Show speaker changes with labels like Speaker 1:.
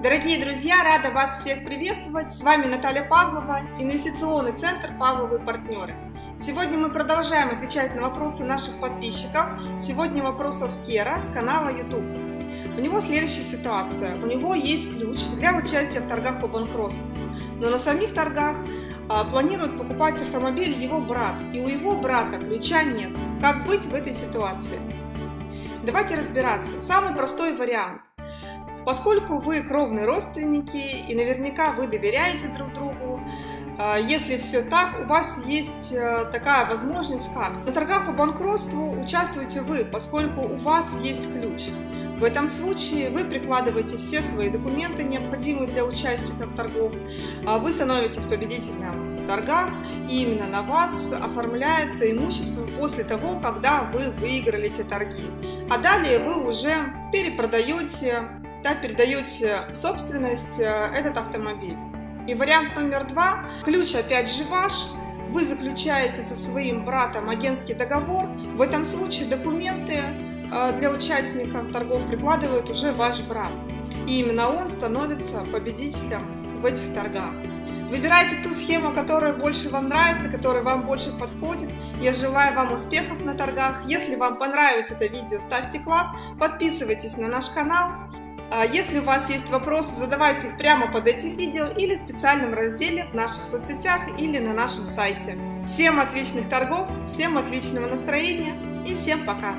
Speaker 1: Дорогие друзья, рада вас всех приветствовать. С вами Наталья Павлова, инвестиционный центр «Павловы партнеры». Сегодня мы продолжаем отвечать на вопросы наших подписчиков. Сегодня вопрос Аскера с канала YouTube. У него следующая ситуация. У него есть ключ для участия в торгах по банкротству. Но на самих торгах а, планирует покупать автомобиль его брат. И у его брата ключа нет. Как быть в этой ситуации? Давайте разбираться. Самый простой вариант. Поскольку вы кровные родственники и наверняка вы доверяете друг другу, а, если все так, у вас есть э, такая возможность, как на торгах по банкротству участвуете вы, поскольку у вас есть ключ. В этом случае вы прикладываете все свои документы, необходимые для участников торгов, а вы становитесь победителем в торгах, и именно на вас оформляется имущество после того, когда вы выиграли эти торги. А далее вы уже перепродаете да, передаете собственность э, этот автомобиль. И вариант номер два, ключ опять же ваш, вы заключаете со своим братом агентский договор, в этом случае документы э, для участников торгов прикладывает уже ваш брат. И именно он становится победителем в этих торгах. Выбирайте ту схему, которая больше вам нравится, которая вам больше подходит. Я желаю вам успехов на торгах. Если вам понравилось это видео, ставьте класс, подписывайтесь на наш канал. А если у вас есть вопросы, задавайте их прямо под этим видео или в специальном разделе в наших соцсетях или на нашем сайте. Всем отличных торгов, всем отличного настроения и всем пока!